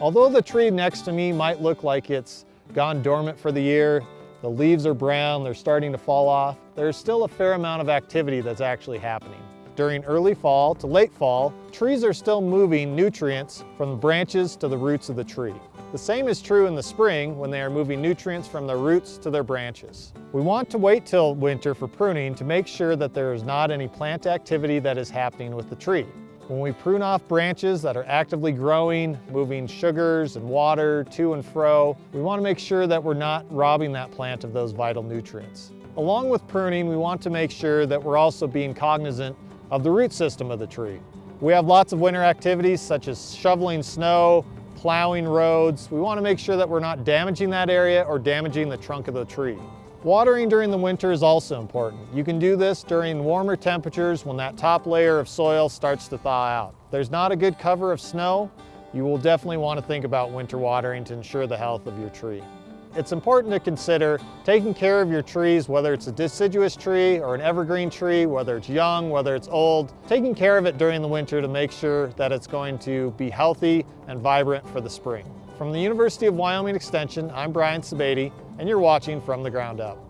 Although the tree next to me might look like it's gone dormant for the year, the leaves are brown, they're starting to fall off, there's still a fair amount of activity that's actually happening. During early fall to late fall, trees are still moving nutrients from the branches to the roots of the tree. The same is true in the spring when they are moving nutrients from their roots to their branches. We want to wait till winter for pruning to make sure that there is not any plant activity that is happening with the tree. When we prune off branches that are actively growing, moving sugars and water to and fro, we want to make sure that we're not robbing that plant of those vital nutrients. Along with pruning, we want to make sure that we're also being cognizant of the root system of the tree. We have lots of winter activities such as shoveling snow, plowing roads. We want to make sure that we're not damaging that area or damaging the trunk of the tree. Watering during the winter is also important. You can do this during warmer temperatures when that top layer of soil starts to thaw out. If there's not a good cover of snow, you will definitely want to think about winter watering to ensure the health of your tree. It's important to consider taking care of your trees, whether it's a deciduous tree or an evergreen tree, whether it's young, whether it's old, taking care of it during the winter to make sure that it's going to be healthy and vibrant for the spring. From the University of Wyoming Extension, I'm Brian Sebade, and you're watching From the Ground Up.